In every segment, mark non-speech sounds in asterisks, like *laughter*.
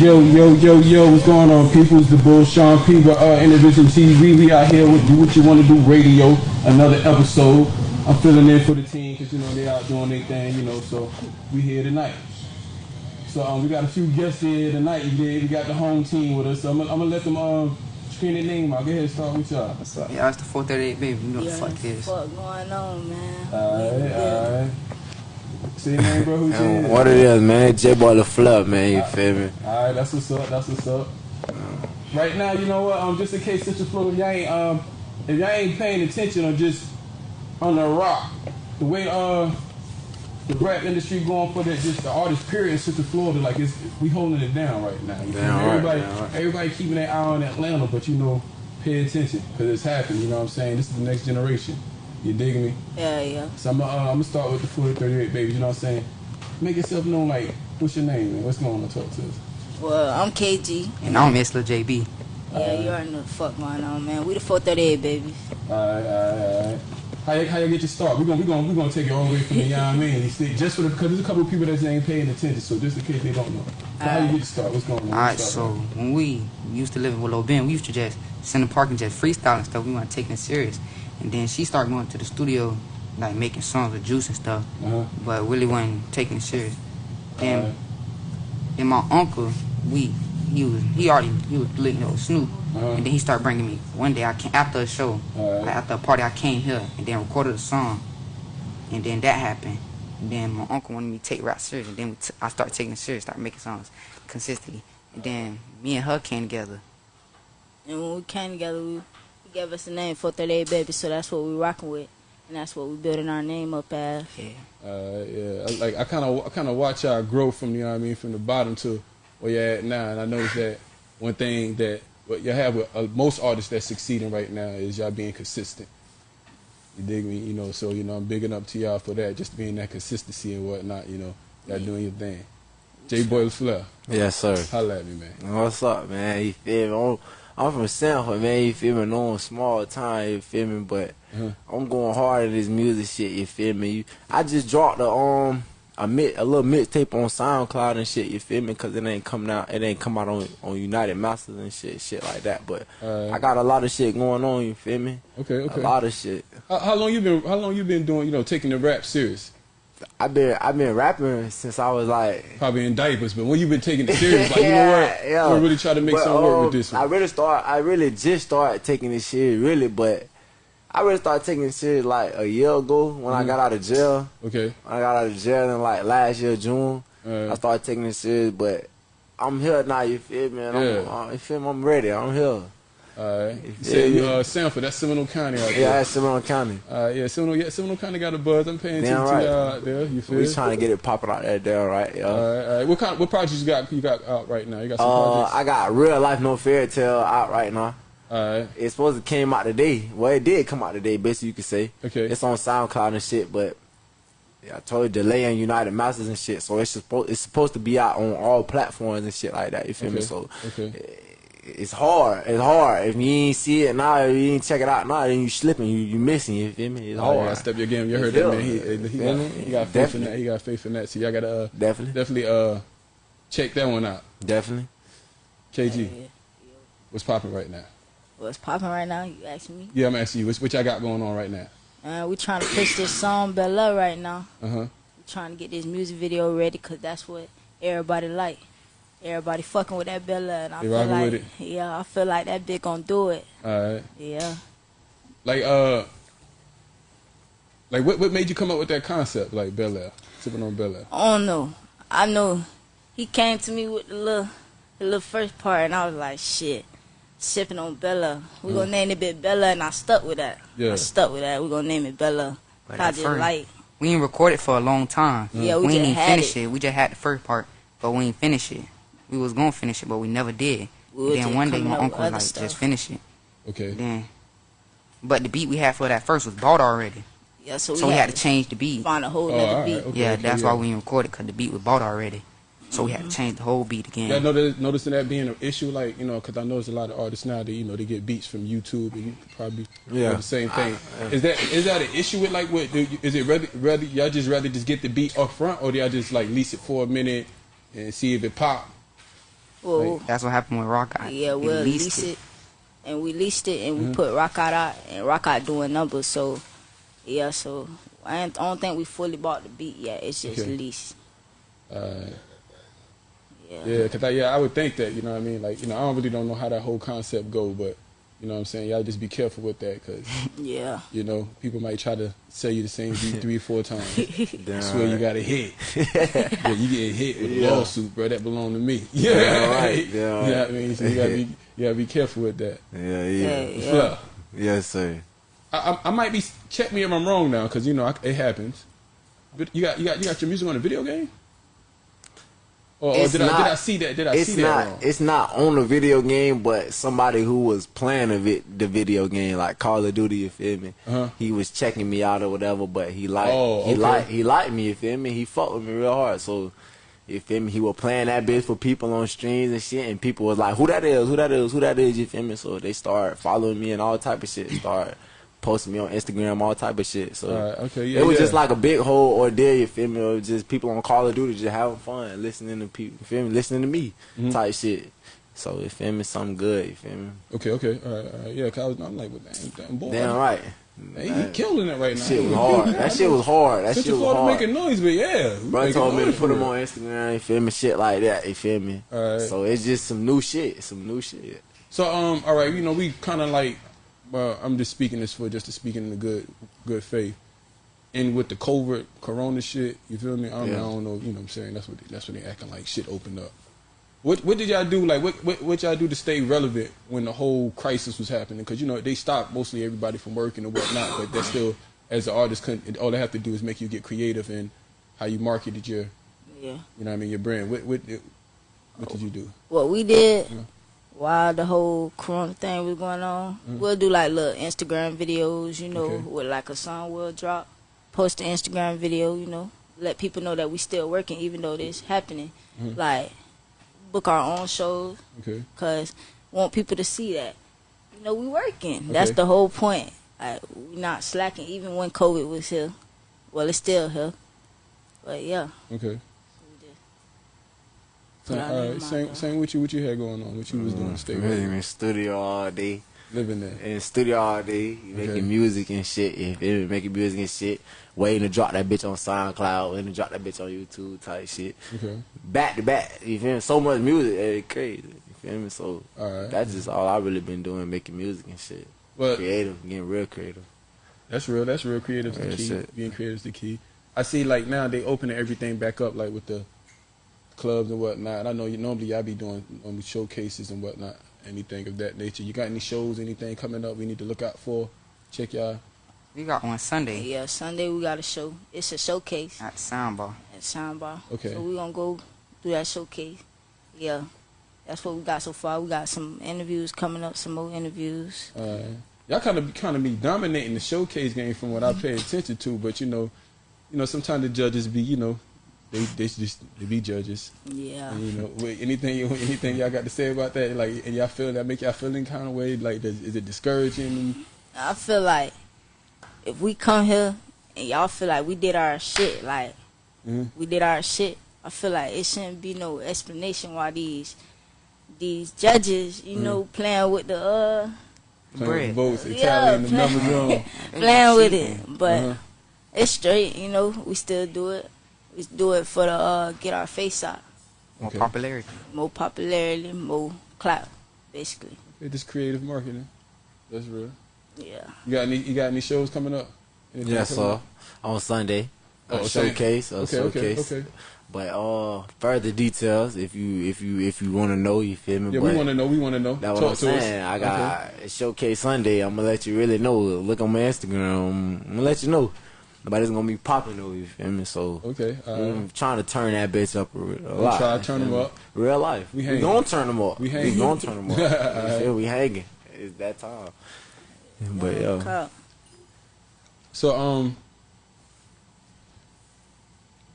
Yo, yo, yo, yo, what's going on, people? It's the Bull Sean P. We're uh, Intervision TV. We out here with Do What You Want to Do Radio, another episode. I'm filling in for the team because, you know, they out doing their thing, you know, so we here tonight. So um, we got a few guests here tonight. We got the home team with us. So I'm, gonna- I'm going to let them um, screen their name out. Go ahead and start with y'all. What's up? Yeah, it's the 438 baby. You know Yeah, the fuck it is. fuck going on, man? Alright, alright. Say your name, bro. Who's *laughs* Man, what it is, man? J Boy the Flub, man. You feel me? Alright, that's what's up. That's what's up. Right now, you know what? Um, just in case Central Florida, if y'all ain't um, if y'all ain't paying attention or just on the rock, the way uh the rap industry going for that, just the artist period in Central Florida, like it's we holding it down right now. You Damn right, everybody, right. everybody keeping their eye on Atlanta, but you know, pay attention because it's happening. You know what I'm saying? This is the next generation. You dig me? Yeah, yeah. So I'm, uh, I'm gonna start with the 4038 baby. You know what I'm saying? Make yourself known. Like, what's your name? Man? What's going on? Talk to us. Well, I'm KG. And I'm Miss Lil JB. Yeah, you already know the fuck going on, man. We the 438 baby. Alright, alright, alright. How you, how you get your start? We're gonna we gonna we gonna take it all the way from the you know what I mean. See, Just for the because there's a couple of people that ain't paying attention. So just in case they don't know, so how you get your start? What's going on? Alright, so up, when we used to live with Lil Ben, we used to just sit in the park and just freestyle and stuff. We weren't taking it serious. And then she started going to the studio, like making songs with Juice and stuff, Uh-huh. but really wasn't taking it serious. Then, Alright. then my uncle, we, he was, he already, he was licking with Snoop. Uh-huh. And then he started bringing me, one day I came, after a show, Alright. like after a party, I came here and then recorded a song. And then that happened. And then my uncle wanted me to take rap serious. And then we t- I started taking it serious, started making songs consistently. And then me and her came together. And when we came together, we, we gave us the name 438 baby, so that's what we rocking with. And that's what we're building our name up as. Yeah. Uh, yeah, I- like I kind of I kind of watch y'all grow from you know what I mean from the bottom to where you're at now, and I noticed that one thing that what y'all have with uh, most artists that's succeeding right now is y'all being consistent. You dig me? You know, so you know I'm bigging up to y'all for that, just being that consistency and whatnot. You know, y'all doing your thing. J Boy Flair, Yes, sir. holla at me, man. What's up, man? You feel me? I'm, from Sanford, man. You feel me? No small time, you feel me? But Uh-huh. I'm going hard at this music shit, you feel me? You, I just dropped a um a mix, a little mixtape on SoundCloud and shit, you feel me? Cause it ain't coming out, it ain't come out on on United Masters and shit, shit like that. But Uh, I got a lot of shit going on, you feel me? Okay, okay. A lot of shit. How, how long you been? How long you been doing? You know, taking the rap serious? I've been I've been rapping since I was like Probably in diapers, but when you've been taking it serious, like you know *laughs* what? yeah. I'm gonna really try to make But, something work um, with this One. I really start. I really just started taking this shit really, but I really started taking this shit like a year ago when Mm-hmm. I got out of jail. Okay. When I got out of jail in like last year June, Uh, I started taking this serious. But I'm here now. You feel me? And I'm, Yeah. uh, you feel me? I'm ready. I'm here. Alright. You Yeah, said you yeah. uh Sanford, that's Seminole County out Yeah, that's Seminole County. Uh, yeah, Seminole, yeah, Seminole County got a buzz. I'm paying Damn attention right. to y'all out there. You feel? We trying to get it popping out there, there, right? Yeah. Alright, alright. What kind? Of, What projects you got? You got out right now? You got some Uh, projects. I got real life no fairy tale out right now. Alright. It's supposed to came out today. Well, it did come out today, basically you could say. Okay. It's on SoundCloud and shit, but yeah, I told you delay and United Masters and shit. So it's supposed it's supposed to be out on all platforms and shit like that. You feel me? So Okay. It's hard. It's hard. If you ain't see it now, if you ain't check it out now, then you slipping. You you missing. You feel me? It's Oh, hard. yeah, step your game. You You heard that man. He, me? he, got, he got faith in that. He got faith in that. So y'all gotta uh, Definitely, definitely uh check that one out. definitely. KG, Yeah. what's popping right now? What's popping right now? You asking me? Yeah, I'm asking you. What, what y'all got going on right now? Uh, we trying to push this song Bella right now. Uh huh. We trying to get this music video ready because that's what everybody like. Everybody fucking with that Bella, and I They feel like, with yeah, I feel like that bitch gonna do it. Alright. Yeah. Like uh, like what what made you come up with that concept? Like Bella, Air, sipping on Bella? Air. I don't know. I know he came to me with the little, the little first part, and I was like, shit, sipping on Bella. We gonna name it bit Bella, and I stuck with that. Yeah. I stuck with that. We gonna name it Bella. But I at just first- like, We ain't recorded for a long time. Yeah, we we ain't just even had finished it. it. We just had the first part, but we ain't finished it. We was gonna finish it, but we never did. We was then one day my uncle was other like, stuff. just finish it. Okay. Then, but the beat we had for that first was bought already, yeah. So we, so we had, had to change the beat. find a whole Oh, other alright, beat. okay, yeah, okay, that's yeah. why we didn't record it because the beat was bought already. So we had to mm-hmm. change the whole beat again. Yeah, notice, noticing that being an issue, like you know, because I know there's a lot of artists now that you know they get beats from YouTube, and you probably Yeah. the same thing. Is that is that an issue with like what? do you- Is it rather rather y'all just rather just get the beat up front, or do y'all just like lease it for a minute and see if it pop? Well, That's what happened with Rock Out. yeah, He we'll leased lease it. and we leased it, and Mhm. we put Rock Out out, and Rock Out doing numbers. So, yeah, so I, I don't think we fully bought the beat yet. It's just Okay. leased. Uh, Yeah. yeah, cause I, yeah, I would think that you know what I mean. Like you know, I don't really don't know how that whole concept go, but you know what I'm saying. Y'all just be careful with that, cause Yeah. you know people might try to sell you the same beat three or *laughs* four times. Damn I swear you got a hit. *laughs* yeah, you get hit with a lawsuit, bro. That belong to me. *laughs* Yeah, Yeah, right. Yeah, You know what I mean? So you gotta be, you gotta be careful with that. Yeah, Yeah. yeah. Yeah. Yeah. Yes, sir. I, I, I might be. Check me if I'm wrong now, because you know I, it happens. But you got you got you got your music on a video game. Or, or did I did I see that? Did I It's see that not. wrong? It's not on the video game, but somebody who was playing the video game, like Call of Duty. You feel me? Uh-huh. He was checking me out or whatever, but he liked. Oh, He liked. He liked me. You feel me? He fucked with me real hard. So. You feel me? He was playing that bitch for people on streams and shit, and people was like, "Who that is? Who that is? Who that is?" You feel me? So they start following me and all type of shit. Start posting me on Instagram, all type of shit. So right, okay, yeah, it was yeah. just like a big whole ordeal. You feel me? It was just people on Call of Duty just having fun, listening to people. You feel me? Listening to me, Mhm. type shit. So you feel me? Something good. You feel me? Okay, okay, all right, all right. Yeah, cause I was, I'm like, well, damn, damn boy. Damn right. Hey, he killing it right now. That shit was hard. That shit was hard. That shit Central was Florida hard. making noise, but yeah, Bro told me to put him on Instagram. You feel me? Shit like that. You feel me? All right. So it's just some new shit. Some new shit. So um, all right, you know, we kind of like, well, I'm just speaking this for just to speaking in the good, good faith. And with the COVID Corona shit, you feel me? I don't, Yeah. I don't know, you know what I'm saying? That's what they, that's what they acting like shit opened up. What what did y'all do? Like what what, what y'all do to stay relevant when the whole crisis was happening? Because you know they stopped mostly everybody from working and whatnot, but that's still as an artist, couldn't- all they have to do is make you get creative in how you marketed your, Yeah. you know what I mean, your brand. What what what did you do? What we did Yeah. While the whole Corona thing was going on, we'll do like little Instagram videos, you know, Mm-hmm. Okay. with like a song we'll drop, post an Instagram video, you know, let people know that we still working even though this happening. Mhm. Like book our own shows Okay. because want people to see that you know we working. That's the whole point. Like we not slacking even when COVID was here. Well, it's still here, but yeah. Okay. So, Put our all name right, out same there. same what you what you had going on, what you was doing, stay Really relevant, in studio all day. living there. in the studio all day, making Okay. music and shit. You feel me? Making music and shit. Waiting to drop that bitch on SoundCloud, waiting to drop that bitch on YouTube type shit. Okay. Back to back. You feel me? So much music, eh, it's crazy. You feel me? So All right. that's just all I really been doing, making music and shit. But Creative, getting real creative. that's real. That's real. Creative is the Real key. shit. Being creative is the key. I see like now they opening everything back up, like with the clubs and whatnot. I know you normally y'all be doing um, showcases and whatnot, anything of that nature. You got any shows, anything coming up we need to look out for? Check y'all. We got one Sunday Yeah, Sunday we got a show. It's a showcase at Soundbar. at Soundbar. Okay. So we gonna go do that showcase. Yeah. That's what we got so far. We got some interviews coming up, some more interviews. Uh, y'all kind of kind of be dominating the showcase game from what I pay attention to, but you know, you know sometimes the judges be you know they they just they be judges. Yeah. And, you know, wait, anything you anything y'all got to say about that? Like, and y'all feel that make y'all feel any kind of way? Like, does, is it discouraging? I feel like if we come here and y'all feel like we did our shit, like Mhm. we did our shit, I feel like it shouldn't be no explanation why these these judges, you know, playing with the uh Playing with Bread. votes, Yeah, tallying the play- *laughs* playing with it. But Uh-huh. it's straight, you know, we still do it. We do it for the uh get our face out. More Okay. popularity. More popularity, more clout, basically. It's just creative marketing. That's real. Yeah. You got any? You got any shows coming up? Anything Yes, coming sir. up? On Sunday. Oh, a okay. showcase. A Okay, showcase. okay, okay. But uh further details if you if you if you wanna know, you feel me? Yeah, but we want to know. We want to know. That's what Talk I'm to us. saying. I got a showcase Sunday. I'm gonna let you really know. Look on my Instagram. I'm gonna let you know. Nobody's gonna be popping though. You feel me? So Okay. all right. I'm trying to turn that bitch up a, a We'll lot. try to turn them up. Real life. We We, hanging. gonna turn them up. We We, hanging. gonna turn them up. *laughs* you Alright. feel? We hanging. It's that time. But yeah. Clout. So um,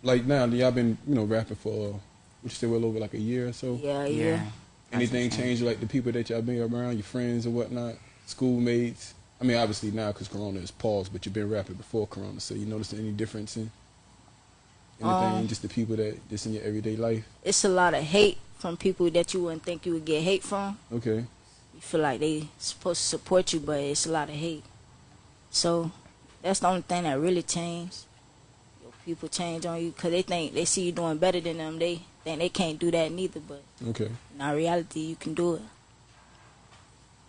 like now y'all been you know rapping for uh, what you say well over like a year or so. Yeah, yeah. Yeah. Anything That's changed like the people that y'all been around, your friends and whatnot, schoolmates? I mean, obviously now because Corona is paused, but you've been rapping before Corona, so you notice any difference in anything? Um, just the people that just in your everyday life. it's a lot of hate from people that you wouldn't think you would get hate from. Okay. You feel like they supposed to support you, but it's a lot of hate. So that's the only thing that really changed. Your people change on you because they think they see you doing better than them. They think they can't do that neither, but Okay. in our reality, you can do it.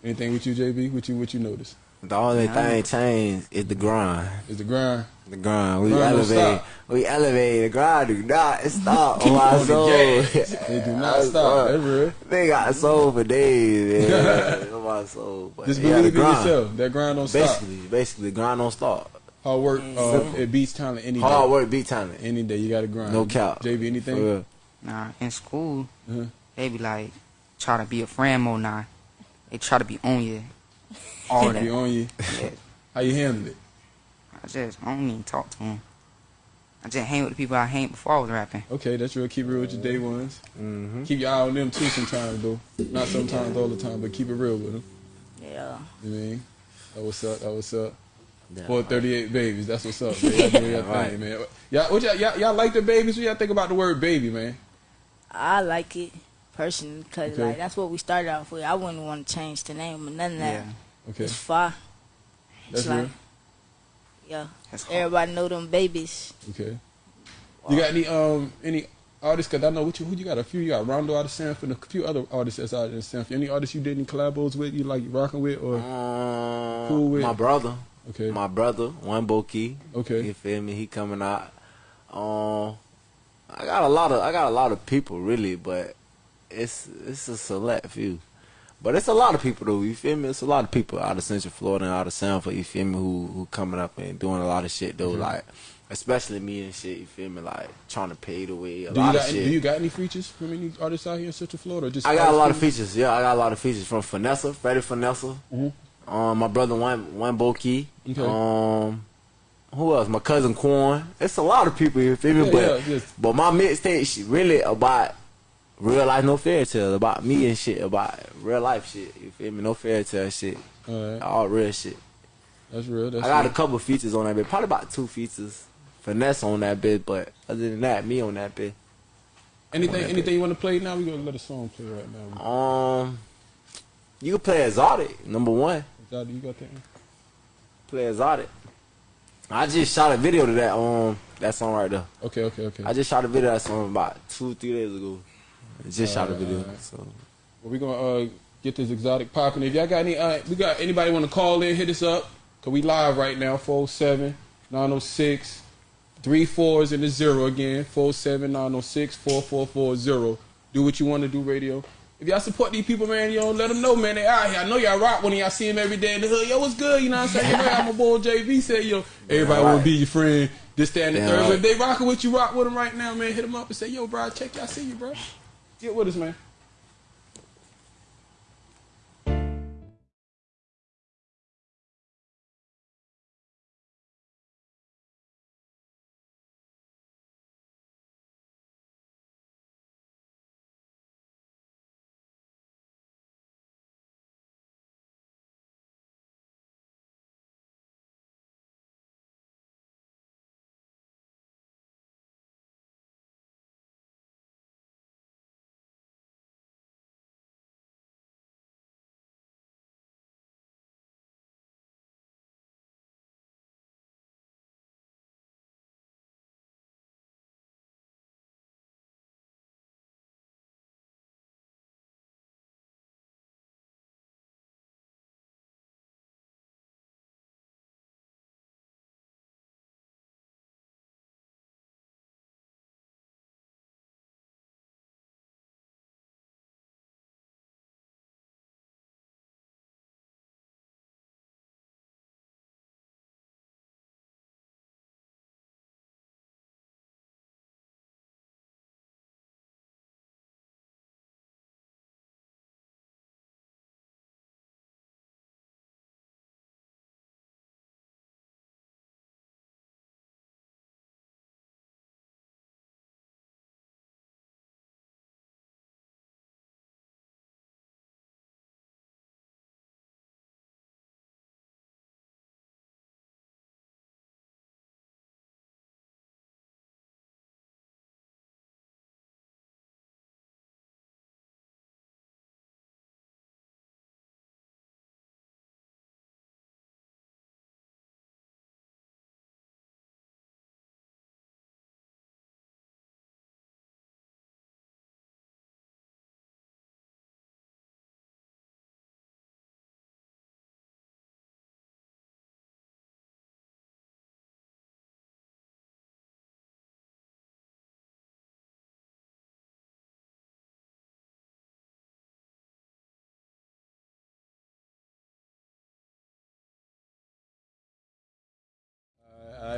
Anything with you, JB? What you what you notice? The only Nah. thing changed is the grind. Is the grind? The grind. We Grind elevate. We elevate. The grind do not stop on on my soul. They do not stop. That's real. They got soul for days. Man. on my soul. But Just yeah, the believe in grind. yourself. That grind don't stop. Basically, basically, the grind don't stop. Hard work. Uh, it beats talent any Hard day. work, beat talent. Any day you got to grind. No cap. JB, anything? real. Nah, in school, Uh-huh. they be like, try to be a friend more now. They try to be on you. All Be that. on you. Yeah. How you handle it? I just, I don't even talk to him. I just hang with the people I hang before I was rapping. Okay, that's real. Keep it real with your day ones. Mm-hmm. Keep your eye on them too sometimes though. Not sometimes, all the time, but keep it real with them. Yeah. You know I mean? That what's up. That what's up. Yeah. Four thirty-eight babies. That's what's up. Man. Y'all doing your Right. thing, man. Y'all, what y'all, y'all, y'all like the babies? What y'all think about the word baby, man? I like it personally because Okay. like that's what we started off with. I wouldn't want to change the name or none of that. Yeah, Okay, It's far. that's it's like. Yeah. Everybody know them babies. Okay. You got any um any artists? Cause I know what you who you got a few. You got Rondo out of Sanford and a few other artists that's out in Sanford. Any artists you did any collabos with? You like rocking with or Um, Cool with- my brother. okay? My brother, one Boki. Okay. You feel me? He coming out. Um, I got a lot of I got a lot of people really, but it's it's a select few. But it's a lot of people though. You feel me? It's a lot of people out of Central Florida and out of Sanford. You feel me? Who who coming up and doing a lot of shit though. Mhm. Like especially me and shit. You feel me? Like trying to pay the way a Do you lot got of any, shit. do you got any features from any artists out here in Central Florida? Or just I got a lot of features. Yeah, I got a lot of features from Finessa, Freddie Finessa. Mhm. Um, my brother one one Boki. Okay. Um, who else? My cousin Quan. It's a lot of people. You feel me? Yeah, but yeah, yes. but my mixtape shit really about real life, no fairy tale. About me and shit. About real life shit. You feel me? No fairy tale shit. All right, All real shit. that's real. That's I got a couple features on that bit. Probably about two features. Finesse on that bit, but other than that, me on that bit. anything. that Anything you want to play now? We gonna let a song play right now. Um, you can play exotic number one. Zadi, you got that? one? play exotic. I just shot a video to that um that song right there. Okay, okay, okay. I just shot a video of that song about two three days ago. I just shot a video. So Well, we gonna uh, get this exotic popping. If y'all got any, uh, we got anybody want to call in, hit us up. Cause we live right now. 407 906 three fours and a zero again. 407 906 4440. Do what you want to do, radio. If y'all support these people, man, yo, let them know, man. They out here. I know y'all rock when y'all see them every day in the hood. Yo, what's good? You know what I'm saying? Yo, I'm a boy JV said, yo, everybody want to be your friend. This, that, and the third. right. If they rocking with you, rock with them right now, man. Hit them up and say, yo, bro, check y'all, see you, bro. Get with us, man.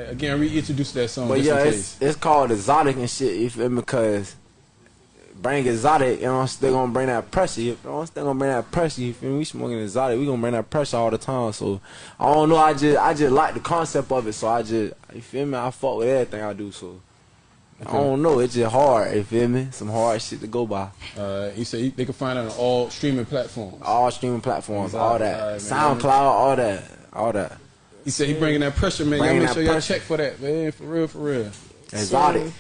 Again, reintroduce that song. But yeah, in it's case. it's called exotic and shit. You feel me? Cause bring exotic, you know, they gonna bring that pressure. You know, they gonna bring that pressure. You feel me? We smoking exotic, we gonna bring that pressure all the time. So I don't know. I just I just like the concept of it. So I just you feel me? I fuck with everything I do. So. I don't know. It's just hard. You feel me? Some hard shit to go by. Uh, he said they can find it on all streaming platforms. All streaming platforms, all that, Alright. SoundCloud, all that, all that. He said he bringing that pressure, man. Y'all make that sure y'all pressure. check for that, man. For real, for real. Exotic.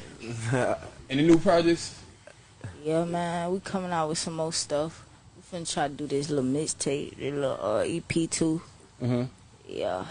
*laughs* Any new projects? Yeah, man, we coming out with some more stuff. We finna try to do this little mixtape, this little uh, EP too. Uh huh. Yeah,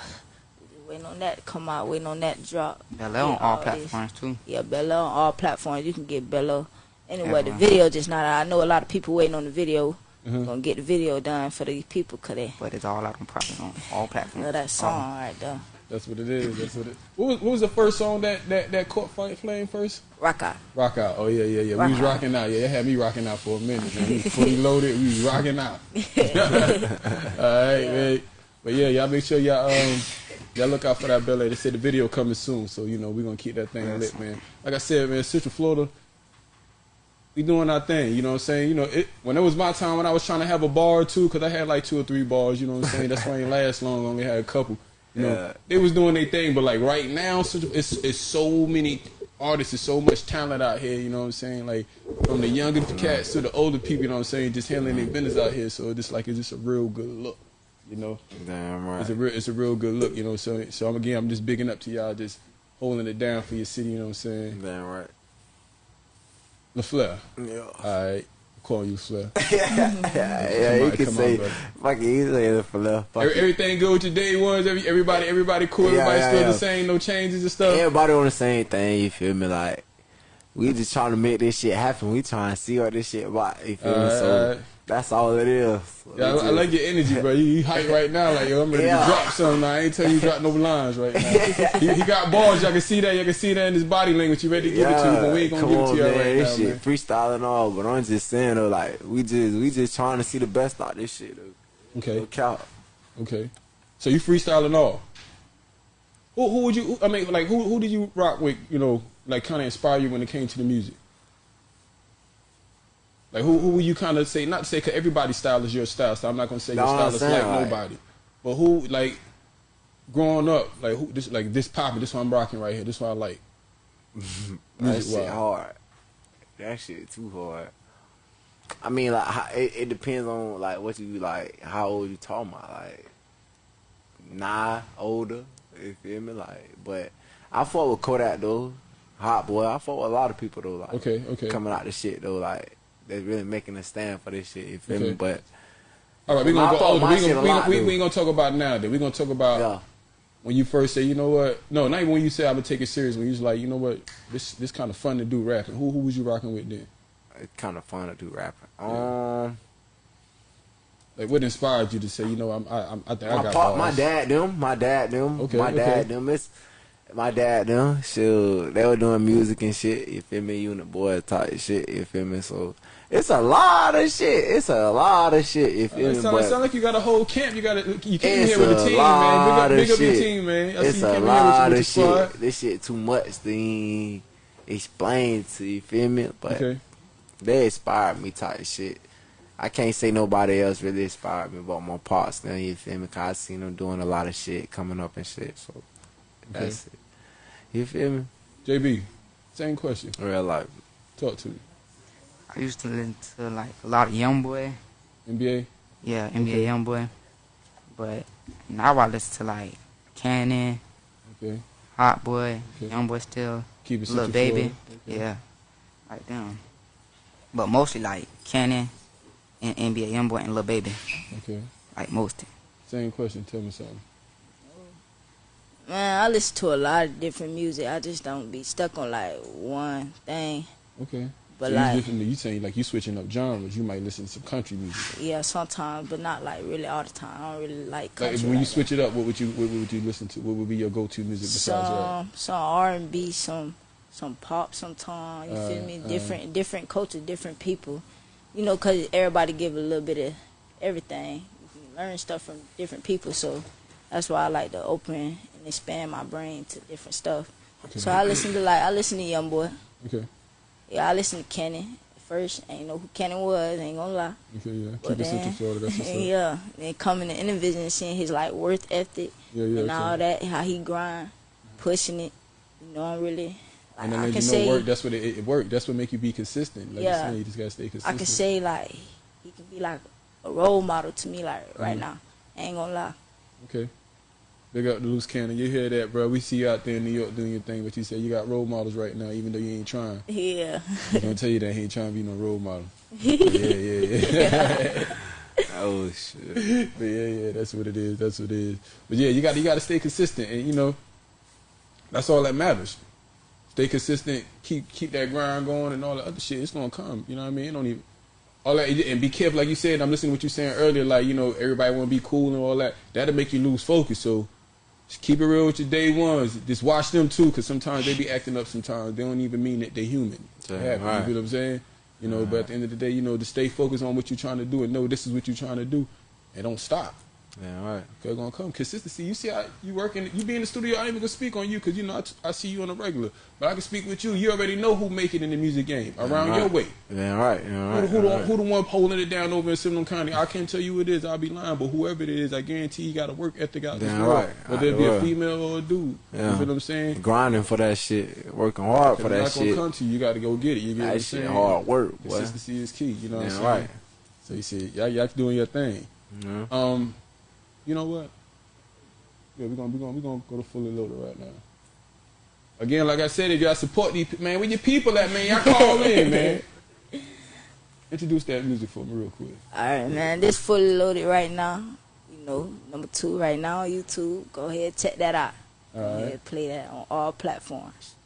waiting on that to come out. Waiting on that to drop. Bella on Yeah, all this. platforms too. Yeah, Bella on all platforms. You can get Bella anywhere. The video just not. out. I know a lot of people waiting on the video. Mhm. Gonna get the video done for these people, cause they But it's all out on probably on all platforms. know that song right there. That's what it is. That's what it. What was, what was the first song that that that caught fire flame first? Rock out. Rock out. Oh yeah, yeah, yeah. Rock we was rocking out. Yeah, it had me rocking out for a minute. Man. We was fully loaded. We was rocking out. *laughs* All right, man. But yeah, y'all make sure y'all um y'all look out for that Bella. They said the video coming soon, so you know we gonna keep that thing lit, man. Like I said, man, Central Florida. We doing our thing, you know what I'm saying? You know, it, when it was my time when I was trying to have a bar or two, because I had like two or three bars, you know what I'm saying? That's why I ain't last long, I only had a couple. You know, Yeah. they was doing their thing, but like right now, it's it's so many artists, it's so much talent out here, you know what I'm saying? Like from the younger cats to the older people, you know what I'm saying, just handling their business out here. So it's just like it's just a real good look, you know. Damn right. It's a real it's a real good look, you know. So so I'm again I'm just bigging up to y'all just holding it down for your city, you know what I'm saying? Damn right. LaFleur. Yeah. Alright. I'm you Flair. *laughs* yeah, yeah, you can say, on, fuck it, you say left. Fuck Every, everything good with your day ones, every, everybody everybody cool, Yeah, everybody yeah, still yeah. the same, no changes and stuff. Everybody on the same thing, you feel me? Like, we just trying to make this shit happen. We trying to see what this shit about, you feel me? So, alright. That's all it is. Yeah, I, I like your energy, bro. You, you hype right now, like yo, I'm ready Yeah. to drop something. Now. I ain't tell you drop no lines right now. *laughs* he, he got balls. Y'all can see that. Y'all can see that in his body language. You ready to give it to you, but we ain't gonna give it to you man. right this now, shit man. freestyle and all, but I'm just saying though, like we just we just trying to see the best out this shit though. Okay, Look out. okay. So you freestyling all. Who, who would you? I mean, like who who did you rock with? You know, like kind of inspire you when it came to the music. Like who who would you kind of say? Not to say because everybody's style is your style, so I'm not gonna say your style is like nobody. But who like growing up, like who this like this popping, this one I'm rocking right here, this one I like. *laughs* That shit hard. That shit too hard. I mean, like how, it, it depends on like what you like, how old you talking about, like nah, older. You feel me? Like, but I fought with Kodak though, Hot Boy. I fought with a lot of people though, like Okay, okay. coming out the shit though, like they're really making a stand for this shit. You feel Okay. me? But All right, we're gonna go older. We shit gonna, we, lot, we, we ain't gonna talk about now. Then we gonna talk about yeah, when you first say, you know what? No, not even when you say I'm gonna take it serious. When you was like, you know what? This this kind of fun to do rapping. Who who was you rocking with then? it's kind of fun to do rapping. Um, Like what inspired you to say, you know, I'm I, I'm, I think I my got pop, my dad, them, my dad, them, Okay, my okay. dad, them. It's my dad, them. Shoot, they were doing music and shit. You feel me? You and the boy type shit. You feel me? So it's a lot of shit. It's a lot of shit. You feel It me? sound, like you got a whole camp. You got to you came here with a team, man. Big up, big up your team, man. I it's a lot with, of your- with your shit. squad. This shit too much to explain to you. Feel me? But Okay, they inspired me type shit. I can't say nobody else really inspired me but my pops. Then you feel me? Cause I seen them doing a lot of shit coming up and shit. So that's it. You feel me? JB, same question. Real life. Talk to me. I used to listen to like a lot of Young Boy, NBA. yeah, NBA Okay. Young Boy, but now I listen to like Cannon, Okay, Hot Boy, Okay. Young Boy still, keep it Lil Central Baby, Okay. yeah, like them. But mostly like Cannon and NBA Young Boy and Little Baby, Okay, like most. same question. Tell me something. Man, I listen to a lot of different music. I just don't be stuck on like one thing. Okay. But so like, you, different, you saying like you switching up genres. You might listen to some country music. yeah, sometimes, but not like really all the time. I don't really like Like country. when you like switch it up, what would you what would you listen to? What would be your go to music besides some some R and B, some some pop, sometimes. You Uh, feel me? uh. Different different culture, different people. You know, cause everybody give a little bit of everything. You can learn stuff from different people. So That's why I like to open and expand my brain to different stuff. Okay. So I listen to like I listen to Young Boy. Okay. Yeah, I listened to Kenny. First, I ain't know who Kenny was. I Ain't gonna lie. Okay. Yeah. But Keep it then, Florida. That's what's *laughs* up. yeah, then coming to Intervision and seeing his like worth ethic Yeah. Yeah. and okay. all that, how he grind, pushing it. You know, I'm really. Like, And then I can you know, say, work. That's what it, it work. That's what make you be consistent. Like Yeah. you're you just gotta stay consistent. I can say like he can be like a role model to me like right Mhm. now. I ain't gonna lie. Okay. Big up the loose cannon. You hear that, bro? We see you out there in New York doing your thing, but you said you got role models right now, even though you ain't trying. Yeah. I'm gonna tell you that he ain't trying to be no role model. *laughs* yeah, yeah, yeah. Oh shit. but yeah, yeah, that's what it is. That's what it is. But yeah, you got you got to stay consistent, and you know, that's all that matters. Stay consistent. Keep keep that grind going, and all the other shit. It's gonna come. You know what I mean? It don't even all that, and be careful, like you said. I'm listening to what you saying earlier. Like you know, everybody want to be cool and all that. That'll make you lose focus. So just keep it real with your day ones. Just watch them too, because sometimes they be acting up. Sometimes they don't even mean that they're human. Happens, right. You know what I'm saying? You know, but at the end of the day, you know, to stay focused on what you're trying to do and know this is what you're trying to do, and don't stop. Yeah, right. They're gonna come. Consistency. You see how you working. You be in the studio. I ain't even gonna speak on you because you know I, t- I see you on a regular. But I can speak with you. You already know who make it in the music game around right. your way. Yeah, right. Yeah, Who, right. who, the, right. who the one holding it down over in Seminole County? I can't tell you who it is. I'll be lying. But whoever it is, I guarantee you got a work ethic out Damn right. Whether it be a female or a dude. Yeah. You feel what I'm saying? grinding for that shit, working hard for that not gonna shit. come to you. You got to go get it. You get what I'm shit saying? hard work, boy. Consistency is key. You know what I'm saying? right. So you see, y'all, y'all doing your thing. Yeah. Um, you know what? Yeah, we're gonna we're gonna we're gonna go to fully loaded right now. Again, like I said, if y'all support these pe- man, where your people at, man? Y'all call in, *laughs* man. Introduce that music for me real quick. All right, man. This fully loaded right now. You know, number two right now on YouTube. Go ahead, check that out. All Go ahead, play that on all platforms.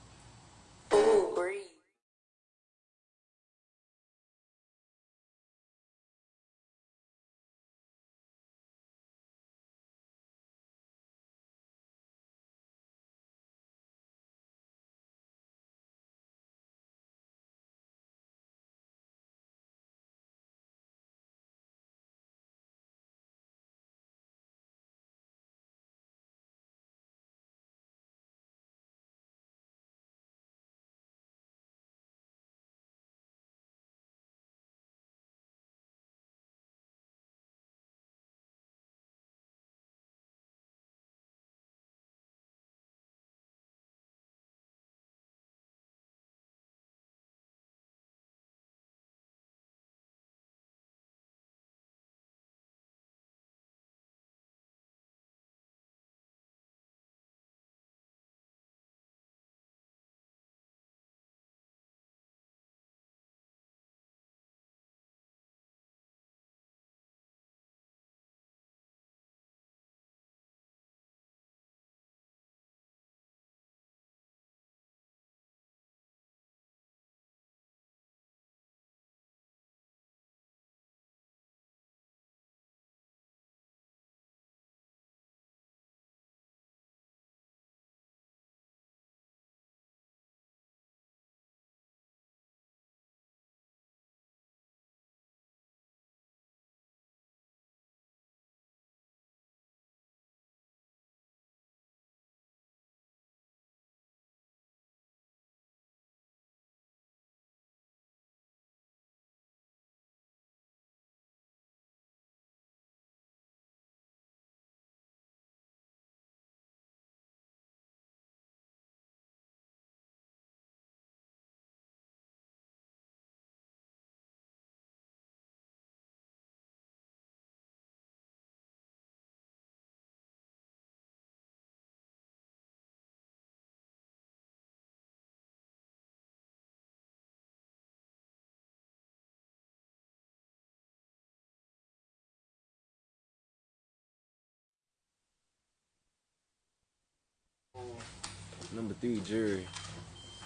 Number three, jury.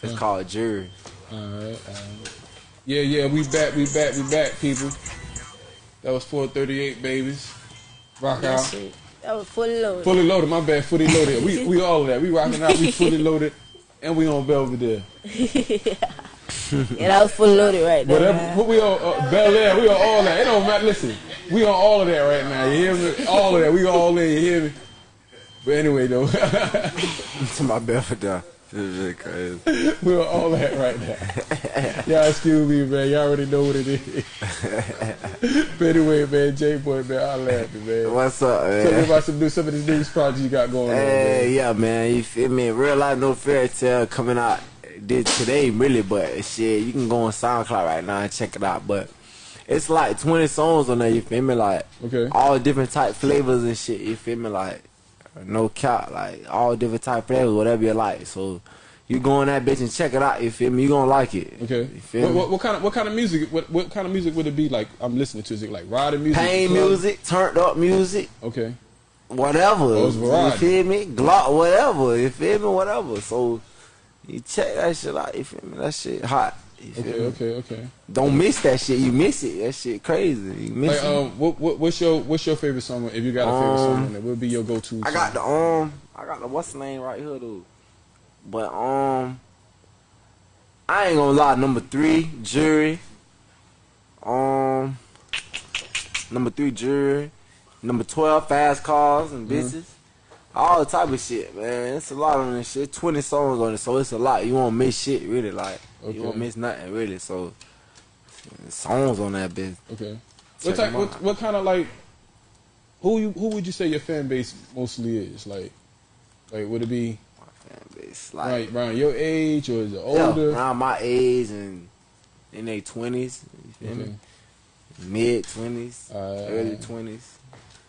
It's called jury. All right, all right. Yeah, yeah, we back, we back, we back, people. That was 438 babies. Rock Yes, out. sir. That was fully loaded. Fully loaded, my bad, fully loaded. We we all of that. We rocking out, we fully *laughs* loaded, and we on Belvedere. *laughs* yeah, that was fully loaded right there. Whatever, man. what we on uh, Bel Air, we on all that. It don't matter. Listen, we on all of that right now. You hear me? All of that. We all in. You hear me? But anyway, though, *laughs* to my bed for that. This is crazy. *laughs* we're all that right now. Y'all excuse me, man. Y'all already know what it is. *laughs* but anyway, man, J Boy, man, I laugh, man. What's up, Tell me about some new some of these news projects you got going on, Hey, man. yeah, man. You feel me? Real life, no fairy tale coming out did today, really. But shit, you can go on SoundCloud right now and check it out. But it's like 20 songs on there. You feel me? Like Okay. all different type flavors and shit. You feel me? Like no cap, like all different type flavors, whatever you like. So you go in that bitch and check it out. You feel me? You gonna like it. Okay. You feel What, me? what, what kind of what kind of music? What what kind of music would it be like? I'm listening to is it like riding music? Pain club? music, turned up music. Okay. whatever. Oh, you feel me? Glock, whatever. You feel me? Whatever. So you check that shit out. You feel me? That shit hot. Okay. Okay. Okay. Don't miss that shit. You miss it. That shit crazy. You miss Like, it. um, what, what what's your what's your favorite song? If you got a favorite Um, song, on there, would be your go-to? I got the um, I got the what's the name right here dude. But um, I ain't gonna lie. Number three, jury. Um, number three, jury. Number twelve, fast cars and Mm-hmm. All type of shit, man. It's a lot on this shit. Twenty songs on it, so it's a lot. You won't miss shit, really. Like Okay. you won't miss nothing, really. So songs on that bitch. Okay. Check What type? What, what kind of like? Who you who would you say your fan base mostly is? Like, like would it be It's like right around your age or is it yeah, older? around my age and in their twenties. You feel Okay. me? Mid twenties, Uh, early twenties,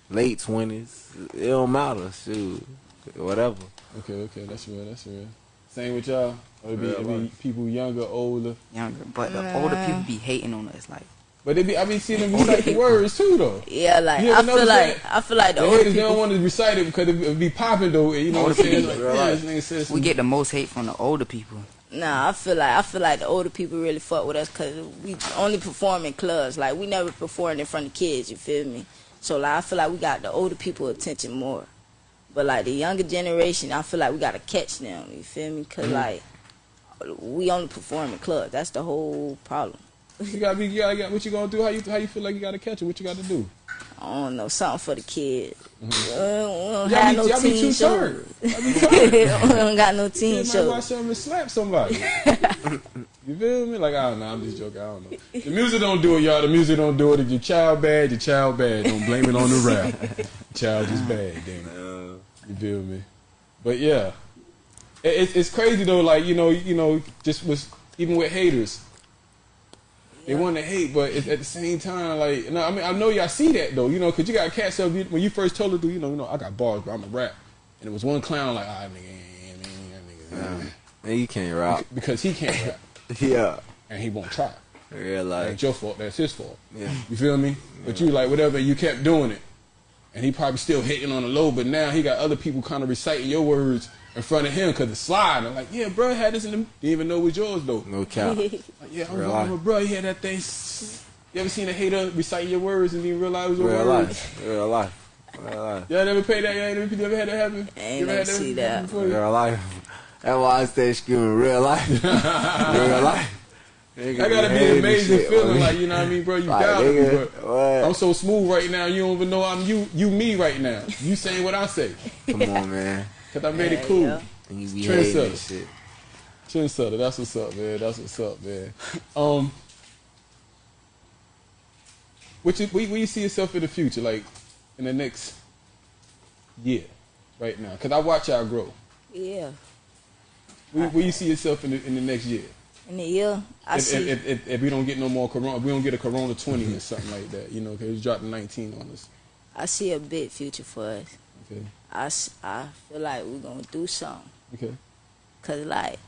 late twenties. It don't matter. Shoot, whatever. Okay, okay, that's real. That's real. Same with y'all. Or it be, it be people younger, older. Younger, but the older people be hating on us. Like But they be I be seeing them recite the *laughs* words too though. Yeah, like I ever feel like that? I feel like the The older haters they don't want to recite it because it, it be popping though. You know what I'm saying? Like, yeah, life. this nigga says we get the most hate from the older people. Nah, I feel like I feel like the older people really fuck with us because we only perform in clubs. Like we never perform in front of kids. You feel me? So like I feel like we got the older people attention more. But like the younger generation, I feel like we gotta catch them. You feel me? because like we only perform in clubs. That's the whole problem. *laughs* You gotta be. You gotta get what you gonna do. How you how you feel like you gotta catch it? What you gotta do? I don't know something for the kids. Uh, we don't Y'all have be, no y'all be teen shows. turned. Y'all be *laughs* we don't got no You teen might watch and slap somebody. *laughs* you feel me? Like I don't know. I'm just joking. I don't know. The music don't do it, y'all. The music don't do it. If your child bad, your child bad. Don't blame it on the rap. *laughs* child is bad. Damn it. You feel me? But yeah, it, it's it's crazy though. Like you know, you know, just was even with haters. They want to hate, but at the same time, like, no, I mean, I know y'all see that though, you know, because you got cats up when you first told her, to, you know, you know, I got bars, bro, I'm a rap, and it was one clown like, ah, nigga, man, that nigga, Man, you can't rap. because he can't rap yeah, and he won't try. real Ain't life. your fault. That's his fault. Yeah. You feel me? But you like whatever. You kept doing it, and he probably still hitting on the low. But now he got other people kind of reciting your words in front of him because it's sliding. Like, yeah, bro, I had this in the. Didn't even know it was yours though. No cap. *laughs* Like, yeah, I'm Real wrong, life. but bro, he had that thing. You ever seen a hater recite your words and didn't realize it was your Real words? life. Real life. Real life. Y'all never paid that? Y'all never, you ever had that happen? I ain't You ever never see that. before? Real life. That's why I stay screaming real life. *laughs* real life. Nigga, That gotta be an amazing feeling, man. like you know what I mean, bro. You Like, got me, nigga, but what? I'm so smooth right now. You don't even know I'm you, you me right now. You saying what I say, Come on, man. *laughs* cause I made it cool. yeah. And you be Trendsetter. hating this shit. Trendsetter, that's what's up, man. That's what's up, man. Um, what you, where, where you see yourself in the future, like in the next year, right now? Cause I watch y'all grow. Yeah. Where, where you see yourself in the, in the next year? In the year, I If, see. if, if, if we don't get no more corona, if we don't get a corona 20 or something like that, you know, cause it's dropping 19 on us. I see a big future for us. Okay, I, I feel like we're gonna do something. okay, Cause like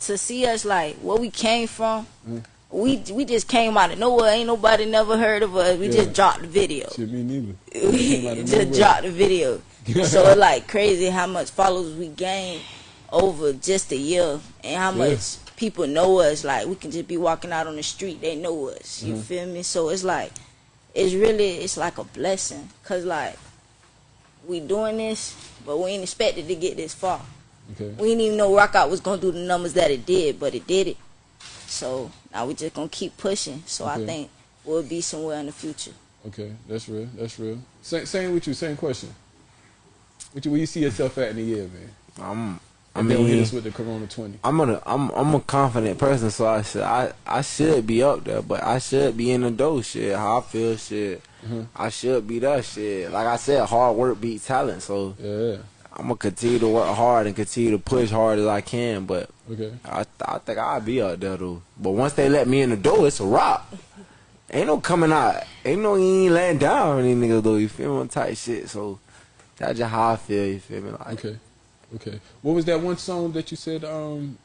to see us like where we came from, Mm. we we just came out of nowhere. Ain't nobody never heard of us. We Yeah. just dropped the video. shit, me neither. *laughs* we Came out of just nowhere. dropped the video. *laughs* so it's like crazy how much followers we gain over just a year and how Yeah. much people know us. Like we can just be walking out on the street, they know us. You Mhm. feel me? So it's like it's really it's like a blessing. Cause like we doing this, but we ain't expected to get this far. Okay, We didn't even know Rock Out was gonna do the numbers that it did, but it did it. So now we just gonna keep pushing. So I think we'll be somewhere in the future. okay, that's real. That's real. Same, same with you. Same question. What you, where you see yourself at in a year, man? I'm. I And don't hit mean, us with the Corona 20. I'm a I'm I'm a confident person, so I should I I should be up there, but I should be in the door. Shit, how I feel, shit. Mhm. I should be that shit. Like I said, hard work beats talent. So Yeah. I'm gonna continue to work hard and continue to push hard as I can. But Okay. I I think I'll be up there though. But once they let me in the door, it's a rock. Ain't no coming out. Ain't no you ain't laying down on these niggas though. You feel me? Type shit. So that's just how I feel. You feel me? Like Okay. Okay. What was that one song that you said? Um,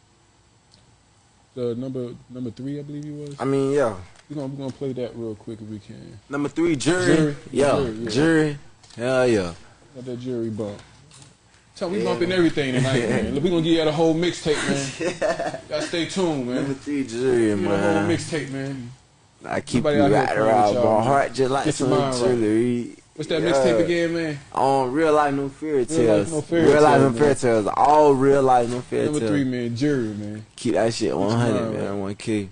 the number number three, I believe you was. I mean, yeah. We're gonna, we're gonna play that real quick if we can. Number three, Jewelry. Jewelry. Yeah, Jewelry, yeah. Jewelry. Hell yeah. Got that Jewelry bump. Tell we Yeah. bumping everything tonight, man. *laughs* Look, we gonna give you the whole mixtape, man. *laughs* Gotta stay tuned, man. Number man. three, Jewelry, the whole mixtape, man. I keep Somebody you right around my heart just like some jewelry. What's that yeah. mixtape again, man? Um, On Real Life No Fairy Tales. Real Life No Fairy Tales. Real Life No Fairy All Real Life No Fairy Tales. Number three, man. Jewelry, man. Keep that shit 100, man. 1K.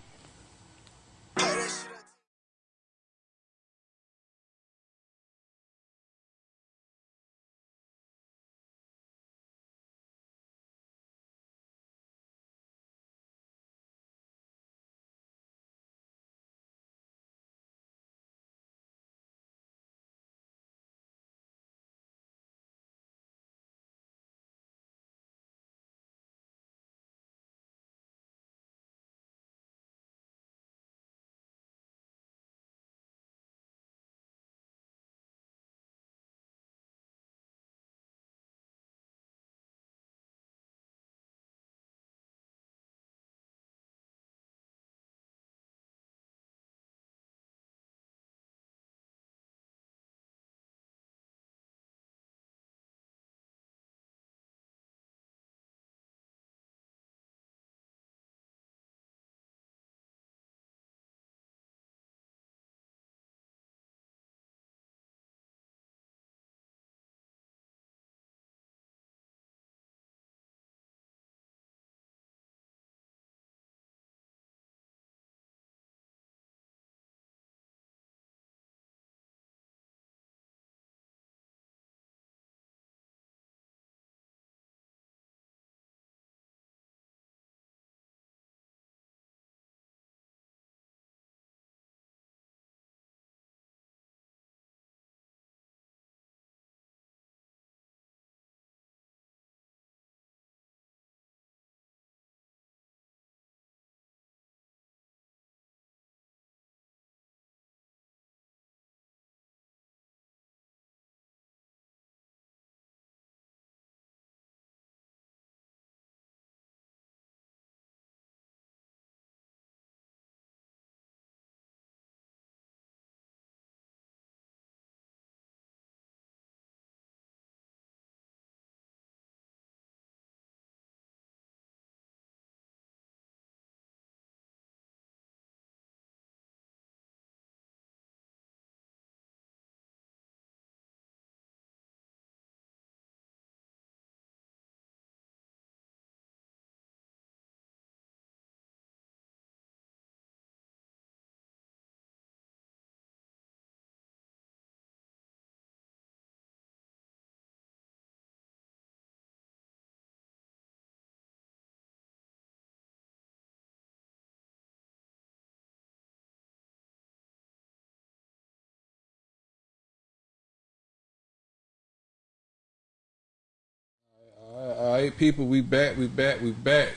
people, we back, we back, we back.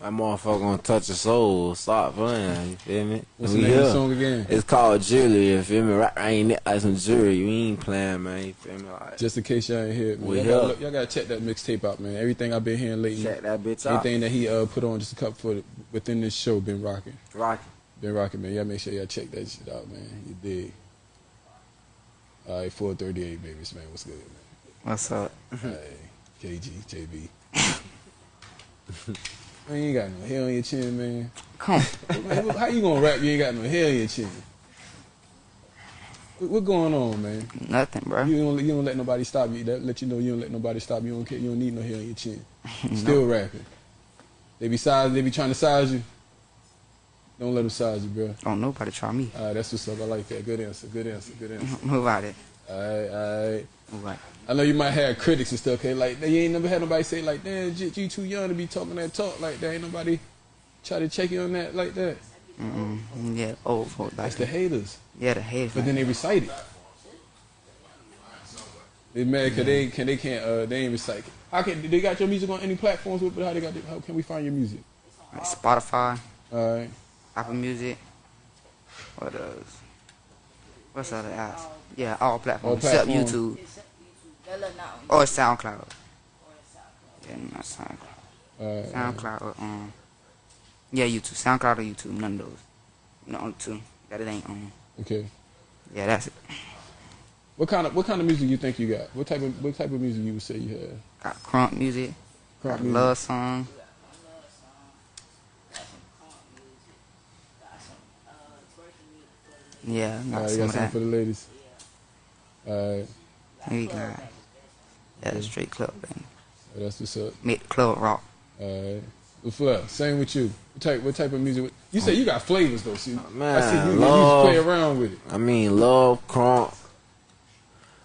That motherfucker gonna touch a soul. Stop playing. You feel me? What's we the name of the song again? It's called Jewelry. You feel me? Right, I ain't it like some jewelry? We ain't playing, man. You feel me? Like, Just in case y'all ain't hear it. Y'all gotta, y'all gotta, check that mixtape out, man. Everything I've been hearing lately. Check that bitch out. Anything that he uh, put on just a couple foot within this show been rocking. Rocking. Been rocking, man. Y'all make sure y'all check that shit out, man. You did. All right, 438 babies, man. What's good, man? What's up? KG, JB. *laughs* man, you ain't got no hair on your chin, man. Come. Man, How you gonna rap? You ain't got no hair on your chin. What, going on, man? Nothing, bro. You don't, you don't let nobody stop you. That let you know you don't let nobody stop you. You don't care. You don't need no hair on your chin. *laughs* Still rapping. They be size. They be trying to size you. Don't let them size you, bro. Don't nobody try me. All right, that's what's up. I like that. Good answer. Good answer. Good *laughs* answer. Move out it. Alright, alright. Right. I know you might have critics and stuff. Okay, like they ain't never had nobody say like, "Damn, you too young to be talking that talk like that." Ain't nobody try to check you on that like that. Mm-mm. Yeah, old folk That's the haters. yeah the haters. But then they recite it. They mad because they can they can't uh they ain't recite. it. How can they got your music on any platforms? But how they got? How can we find your music? like Spotify, All right. Apple Music. What else? What's other apps? Yeah, all platforms except platforms. YouTube Bella not on or SoundCloud. Yeah, not SoundCloud. All right. SoundCloud or um. Yeah, YouTube, SoundCloud or YouTube. None of those. No, only two that it ain't on. Okay. Yeah, that's it. What kind of what kind of music you think you got? What type of what type of music you would say you have? Got crunk music. Crunk got music. love song. Yeah, All got right, you got something for the ladies. All right. We got yeah, straight club band. That's what's up. Make the club rock. All right. Well, Flair, same with you. What type what type of music? You say you got flavors though. See, I see Man, you, you love. just play around with it. I mean, love, crunk,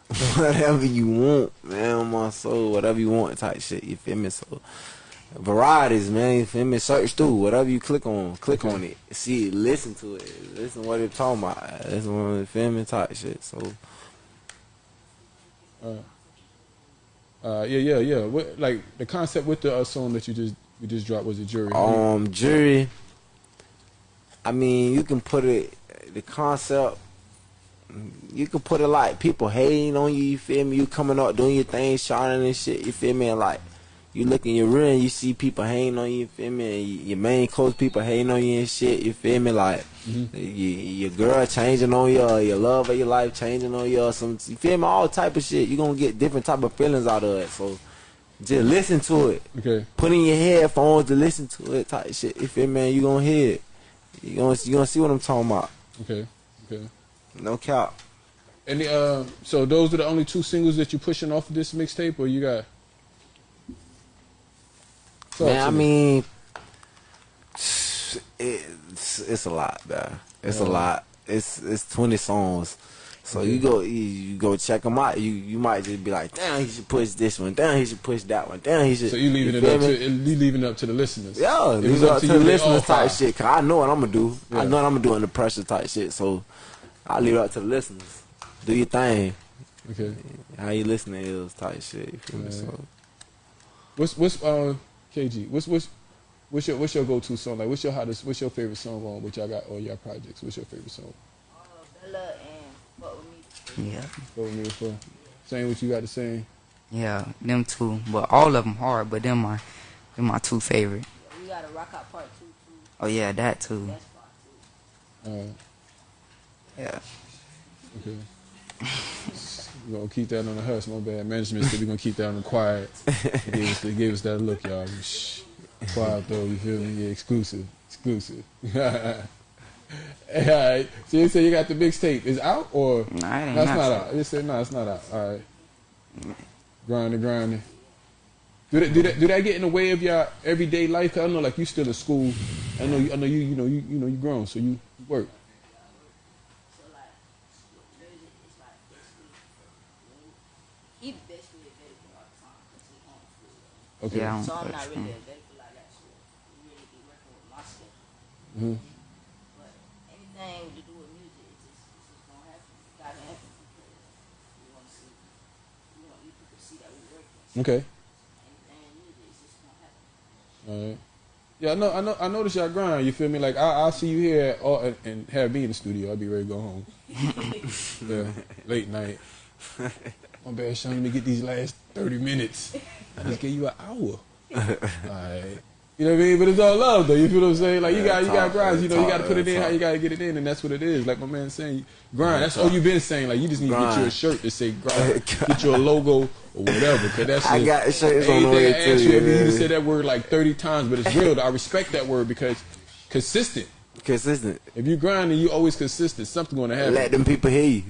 *laughs* whatever you want, man, on my soul, whatever you want type shit, you feel me? So, varieties, man, you feel me? Search through, whatever you click on, click on it, see it, listen to it, listen to what it's talking about, listen what me? Type shit, so, Uh, yeah, yeah, yeah. What like the concept with the uh, song that you just you just dropped was a Jewelry. um, Jewelry, I mean, you can put it, the concept, you can put it like people hating on you, you feel me? You coming up doing your thing, shining and shit, you feel me? And like, you look in your room, you see people hating on you, you feel me? And your main close people hating on you and shit, you feel me? Like, y- your girl changing on you, or your love of your life changing on you, or some, you feel me? All type of shit. you going to get different type of feelings out of it. So, just listen to it Okay. put in your headphones to listen to it type shit. You feel me? man? You gonna hear it. You gonna you gonna see what I'm talking about. Okay. Okay. No cap. And the, uh, so those are the only two singles that you're pushing off of this mixtape, or you got? Talk man, I me. mean, it's it's a lot, man. It's a lot. It's it's 20 songs. So you go you, you go check them out. You you might just be like, damn, he should push this one. Damn, he should push that one. Damn, he should. So you leaving it up me? to you leaving it up to the listeners. Yeah, leave it up to, you, the listeners type fire. shit. Cause I know what I'm gonna do. Yeah. I know what I'm gonna do under pressure type shit. So I leave it up to the listeners. Do your thing. Okay. How you listening is type shit. You feel me? So What's what's uh KG? What's what's what's your what's your go to song? Like what's your hottest? What's your favorite song on what y'all got all y'all projects? What's your favorite song? Oh Bella and fuck with me. Yeah, Go with me for saying what you got to say. yeah, them two. But all of them hard. But them my, them my two favorite. We got a rock out part two too. Oh yeah, that too. That's part two. Uh, Yeah. okay. *laughs* We're gonna keep that on the hush. My bad. Management said we're gonna keep that on the quiet. They gave us, they gave us that look, y'all. Shh. Quiet though. You feel me? Yeah, exclusive. Exclusive. Hey, *laughs* all right. So you say you got the mixtape. Is out or? Ain't That's not not out. They said no, it's not out. All right. Grinding, grinding. Do that, do that, do that get in the way of your everyday life? 'Cause I know, like you still in school. I know, you, I know you, you know, you, you know, you grown, so you work. So like, music is like basically, he basically available all the time because he homeschooled. Okay. Yeah. So I'm But, not really available like that. So we really be working with my schedule. Mhm. But anything to do with music, it's just, it's just gonna happen. It's gotta happen because we want to see, we want you people to see that we working. Okay. anything in music, it's just gonna happen. All right. Yeah, I know. I know. I notice y'all grind. You feel me? Like I, I'll see you here all, and, and have me in the studio. I'll be ready to go home. *laughs* yeah, late night. *laughs* My bad, Sean. Let me get these last thirty minutes. I just gave you an hour. *laughs* right. You know what I mean? But it's all love, though. You feel what I'm saying? Like you got, you got talk, grinds. You know, you got to put it in how you got to get it in, and that's what it is. Like my man saying, grind. That's all you've been saying. Like you just need to get you a shirt to say *laughs* grind. Get you a logo or whatever. Cause that's I got shirts on the way I too. ask you, I you yeah. just said that word like 30 times, but it's real. I respect that word because consistent. Consistent. If you grinding, you always consistent. Something gonna happen. Let them people hear you.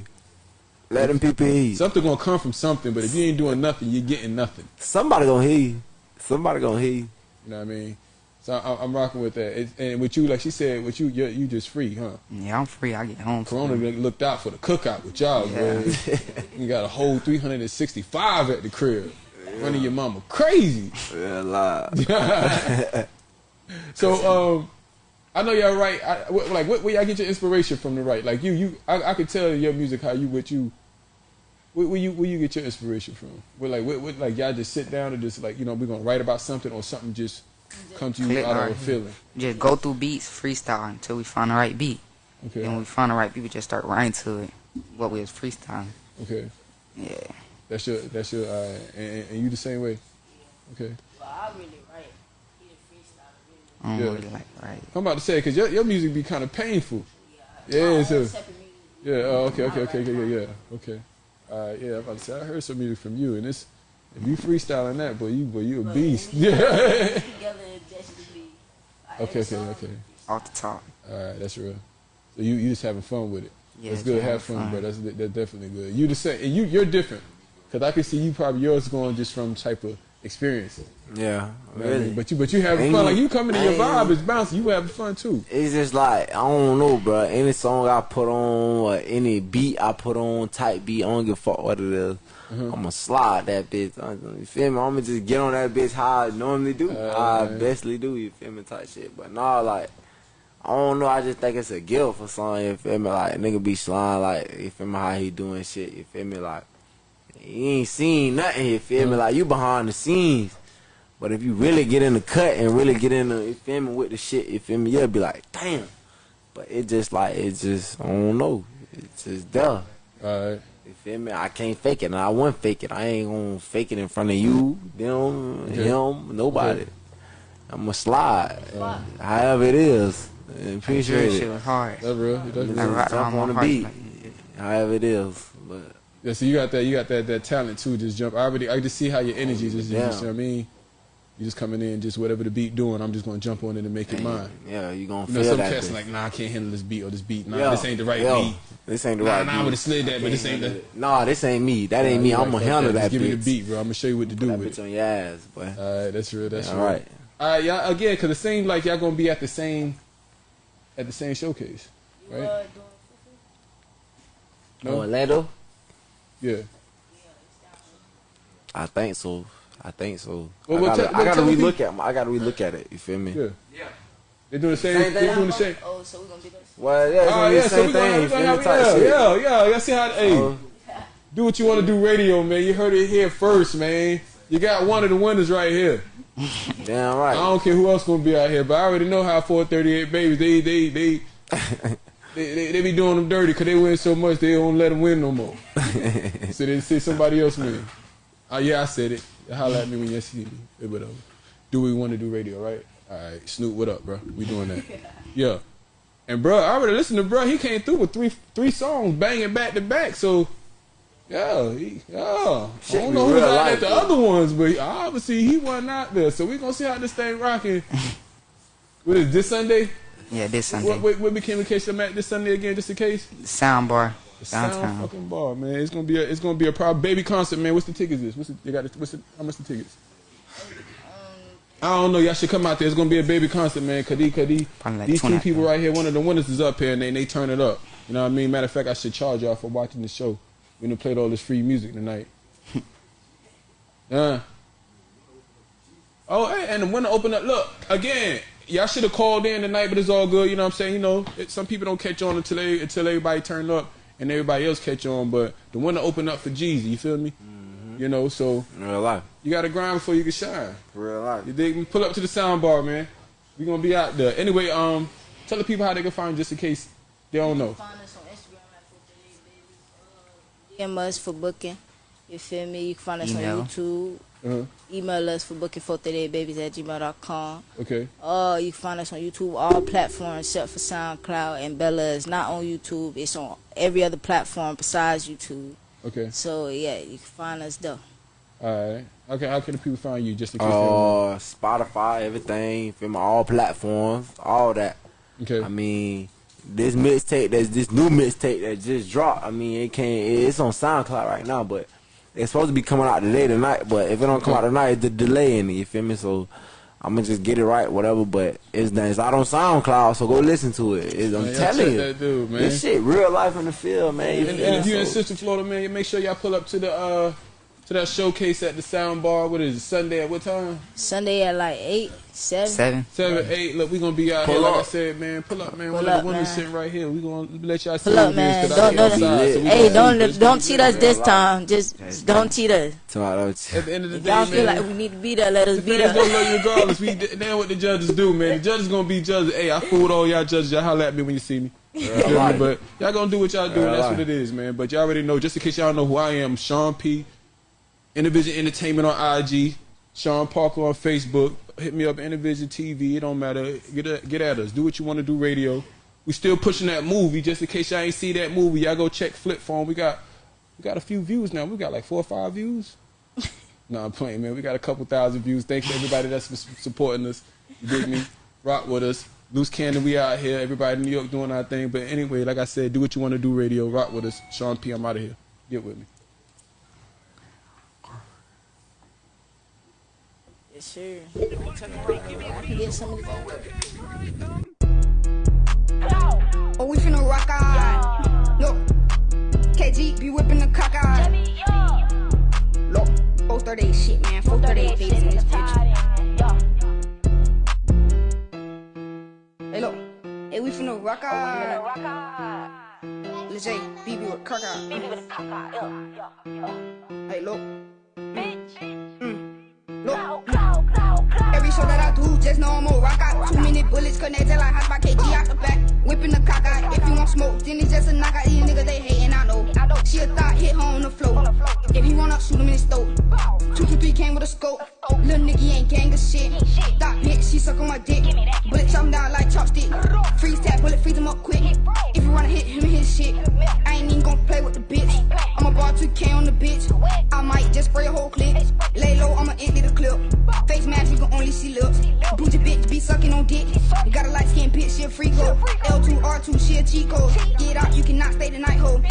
Let them people hear. Something gonna come from something. But if you ain't doing nothing, you're getting nothing. Somebody gonna hear you. Somebody gonna hear you. You know what I mean? So I, I'm rocking with that. It, and with you, like she said, with you, you you just free, huh? Yeah, I'm free. I get home. Corona free. looked out for the cookout with y'all, Yeah. man. *laughs* you got a whole 365 at the crib. Running your mama crazy. Yeah, live. *laughs* So um, I know y'all right. I, wh- like, what, where y'all get your inspiration from to write? Like you, you, I, I could tell your music how you, what you, where, where you, where you get your inspiration from? Where like, what, what, like y'all just sit down and just like, you know, we're gonna write about something or something just come to you Click, out of a feeling. Just go through beats, freestyle until we find the right beat. Okay. Then when we find the right beat, we just start writing to it. What we was freestyling. Okay. Yeah. That's your, that's your, uh, and, and you the same way. Okay. But I really write. He the freestyler, really. I don't Yeah. really like right. I'm about to say because your, your music be kind of painful. Yeah, so yeah. Oh, okay, okay, okay, okay, yeah, yeah. Okay. All right, yeah. I'm about to say I heard some music from you, and it's if you freestyling that, boy, you boy, you a beast. Yeah. *laughs* Together, it definitely be. like, okay, okay, okay. Off the top. All right, that's real. So you you just having fun with it. Yeah, that's good. Have fun, fun. bro. That's that's definitely good. You the same, and you you're different. Cause I can see you probably yours going just from type of experience. Yeah, You know what I really. mean? But you but you having fun. Like you coming in your vibe is bouncing. You having fun too. it's just like I don't know, bro. Any song I put on or any beat I put on, type beat, I don't give a fuck what it is. Mm-hmm. I'ma slide that bitch. uh, You feel me? I'ma just get on that bitch how I normally do, how I Uh, bestly do. You feel me? Type shit. But nah, like I don't know. I just think it's a gift for something. You feel me? Like nigga be sliding like you feel me? How he doing shit? You feel me? Like he ain't seen nothing. You feel me? Like you behind the scenes. But if you really get in the cut and really get in the, you feel me, with the shit, you feel me, you'll be like, damn. But it just like, it just, I don't know. It's just there. All right. You feel me? I can't fake it, and I won't fake it. I ain't gonna fake it in front of you, them, Okay. him, nobody. Okay. I'ma slide, however it is. And Appreciate shit it. was hard. That's real. That's Just real. I rock jump around on the heart beat, like- however it is. But Yeah, so you got that, you got that, that talent too. Just jump. I already, I just see how your energy just, you Yeah. just, you know what I mean. You just coming in, just whatever the beat doing. I'm just gonna jump on it and make it mine. yeah, you gonna You know, feel some that. cats bitch. like, nah, I can't handle this beat or this beat. Nah, Yeah, this ain't the right yeah, beat. This ain't the Nah, right nah, I would've slid that, but this ain't the. Nah, this ain't me. That ain't me. Nah, you I'm gonna fuck handle Just that give me the beat, bro. I'm gonna show you what to do That with bitch it. on your ass, boy. All right, that's real. That's All real. right. All right, y'all again, because it seems like y'all gonna be at the same, at the same showcase, You, right? uh, doing No? Orlando? Yeah. I think so. I think so. Well, I gotta, tell- I gotta tell relook at. My, I gotta relook at it. You feel me? Yeah. Yeah. They doing the same. Same They thing? doing the same. Oh, so we gonna be this. Well, yeah, it's Oh gonna be yeah, the so same we gonna, thing. we You gonna have me? Yeah, yeah, yeah. Y'all see how? Hey, Uh, do what you want to do, radio, man. You heard it here first, man. You got one of the winners right here. *laughs* damn right. I don't care who else gonna be out here, but I already know how 438 babies they they they *laughs* they, they, they be doing them dirty because they win so much they don't let them win no more. *laughs* so they see somebody else win. Oh yeah, I said it. Holla at me when you see me. Eh, Whatever. Do we want to do radio, right? All right, Snoop, what up, bro? We doing that. *laughs* Yeah. And bro, I already listened to bro. He came through with three three songs banging back to back. So yeah, he, yeah. Shit I don't know who's real out life, at the though. other ones, but obviously he wasn't out there. So we gonna see how this thing rocking. *laughs* what is this Sunday? Yeah, this Sunday. What, what, what became the case I'm at this Sunday again, just in case? Sound bar Sound downtown. fucking bar, man. It's gonna be a it's gonna be a proud baby concert, man. What's the tickets? Is what's the, you got? The, what's the, how much the tickets? I don't know. Y'all should come out there. It's gonna be a baby concert, man. Cause, these- cause these, Probably like these two people right here, one of the winners is up here, and they they turn it up. You know what I mean? Matter of fact, I should charge y'all for watching the show. We done played all this free music tonight. *laughs* Yeah. Oh, hey, and the winner opened up. Look again. Y'all should have called in tonight, but it's all good. You know what I'm saying? You know, it, some people don't catch on until they until everybody turn up and everybody else catch on. But the winner open up for Jeezy. You feel me? You know, so Real life. you got to grind before you can shine. Real life. You dig me? Pull up to the sound bar, man. We gonna be out there. Anyway, um, tell the people how they can find just in case they don't know. Find us on Instagram at 438 babies. Uh, DM us for booking. You feel me? You can find us Email. on YouTube. Uh-huh. Email us for booking 438babies at gmail.com. Okay. Uh, you can find us on YouTube, all platforms except for SoundCloud. And Bella is not on YouTube. It's on every other platform besides YouTube. Okay. So yeah, you can find us there. All right. Okay. How can the people find you just in case they? Uh, Spotify, everything, feel me? All platforms, all that. Okay. I mean, this mixtape, that's this new mixtape that just dropped. I mean, it can't. It's on SoundCloud right now, but it's supposed to be coming out today tonight. But if it don't come out tonight, it's the delay in it. You feel me? So I'ma just get it right, whatever. But it's done. it's out on SoundCloud, so go listen to it. It's, I'm Man, telling you, that dude, man. this shit real life in the field, man. You And, and if you're in Central Florida, man, make sure y'all pull up to the uh to that showcase at the Sound Bar. What is it? Sunday at what time? Sunday at like eight, seven. Seven. Seven, eight. Look, we gonna be out Pull here. Like I said, man, pull up, man. Pull One up, of the women man. sitting right here. We gonna let y'all see Pull up, who it is, man. 'cause I Don't- be don't- outside, so we Hey, gonna see, don't but don't cheat us this time. Just don't cheat us. Tomorrow, At the end of the If day, y'all man. feel like we need to be there, let us the be fans gonna there. love you regardless. We now what the judges do, man. The judges gonna be judges. Hey, I fooled all y'all judges. Y'all holler at me when you see me. You feel me? right. But y'all gonna do what y'all do. And that's what it is, man. But y'all already know. Just in case y'all know who I am, Sean P. Intervision Entertainment on IG. Sean Parker on Facebook. Hit me up, Intervision TV. It don't matter. Get at, get at us. Do what you want to do. Radio. We still pushing that movie. Just in case y'all ain't see that movie, y'all go check Flip Phone. We got we got a few views now. We got like four or five views. *laughs* No, I'm playing, man. We got a couple thousand views. Thanks to everybody that's su- supporting us. You dig me? Rock with us. Loose cannon, we out here. Everybody in New York doing our thing. But anyway, like I said, do what you want to do, radio. Rock with us. Sean P, I'm out of here. Get with me. Yes, sir. I can get some of this. Oh, we finna rock out. Look, KG be whipping the cock out. Look, 438 shit, man. 438 babies in this bitch. Hey, look. Hey, we finna rock out. Let's say, BB with cock out. Hey, look. Mm. Look. Every show that I do, just know I'm a rock out. Two minute bullets connected like hot by KG out the back. Whipping the cock out. If you want smoke, then it's just a knockout. These niggas they hating, I know. She a thought, hit her on the floor. If he run up, shoot him in his throat. Two two three came with a scope. Little nigga ain't gang of shit. Thought bitch, she suck on my dick. Bullet chop him down like chopstick. Freeze tap, bullet freeze him up quick. If you wanna hit him, his shit. I ain't even gonna play with the bitch. I'm a bar 2K on the bitch. I might just spray a whole clip. Lay low, I'ma empty the clip. Face mask, you can only see lips. Bougie bitch be sucking on dick. You got a light skin bitch, she a freak hoe. L2, R2, she a code. Get out, you cannot stay the night hoe.